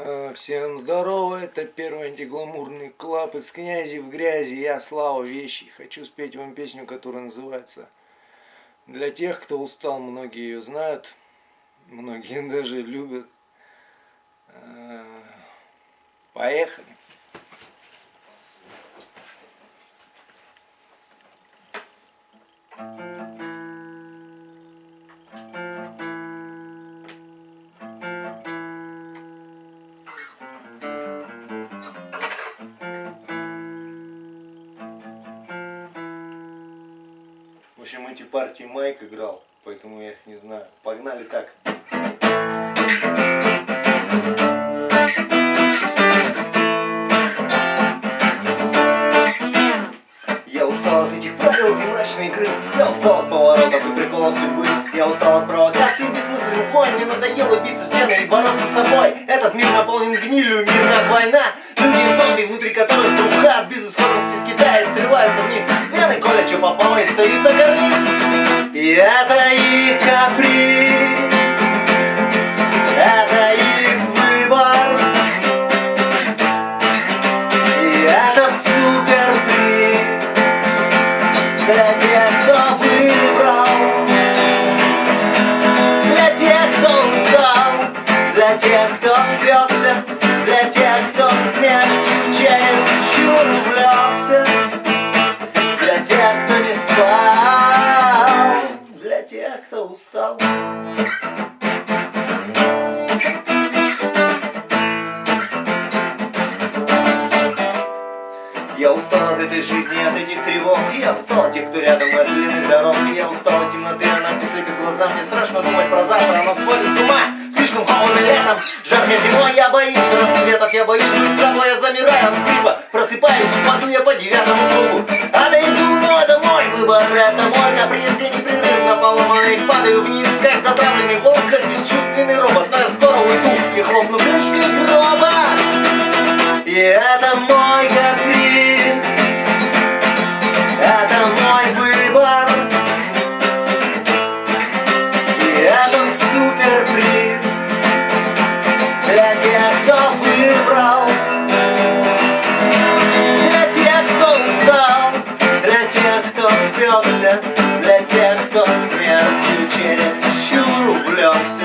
Э, всем здорово, это первый антигламурный клаб из князи в грязи, я Слава Вещи. Хочу спеть вам песню, которая называется «Для тех, кто устал», многие ее знают, многие даже любят. Э, поехали. Общем, эти партии Майк играл, поэтому я их не знаю. Погнали так. Я устал от этих правил и мрачной игры. Я устал от поворотов и приколов судьбы. Я устал от провокаций и бессмысленных войн. Мне надоело биться в стены и бороться с собой. Этот мир наполнен гнилью, мир как война. Люди и зомби, внутри которых трубка от безысходности с Китая Что попало и стоит на карниз И это их каприз Это их выбор. И это суперприз Для тех, кто выбрал. Для тех, кто устал Для тех, кто спекся Для тех, кто смертью через чур увлекся Для тех, кто устал. Я устал от этой жизни, от этих тревог. Я устал от тех, кто рядом, от длинных дорог. Я устал от темноты, она слепит глаза. Мне страшно думать про завтра, оно сводит с ума. Слишком холодно летом, жарко зимой. Я боюсь рассветов, я боюсь быть собой Я замираю кто спекся Для тех, кто смертью через щур увлекся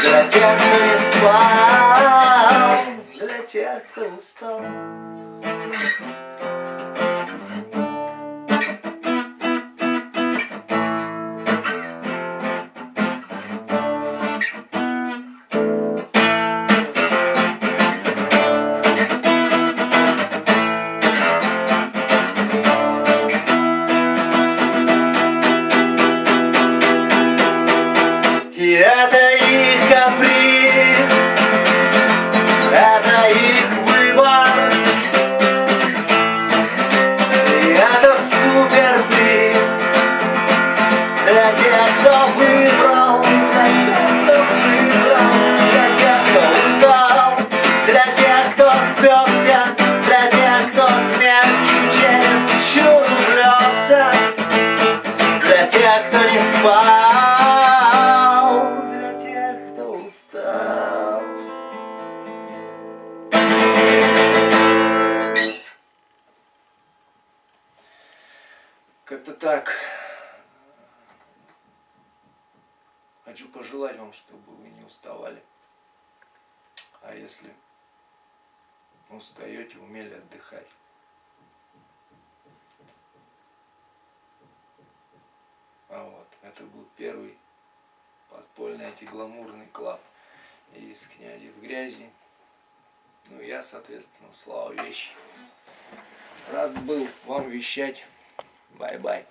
Для тех, кто не спал Для тех, кто устал это их каприз Это их выбор. Это суперприз Для тех, кто выбрал Для тех, кто устал Для тех, кто спекся Для тех, кто смертью через чур Для тех, кто не спал Как-то так. Хочу пожелать вам, чтобы вы не уставали. А если устаете, умели отдыхать. А вот, это был первый подпольный антигламурный клаб из князи в грязи. Ну, я, соответственно, Слава Вещи. Рад был вам вещать. Bye bye.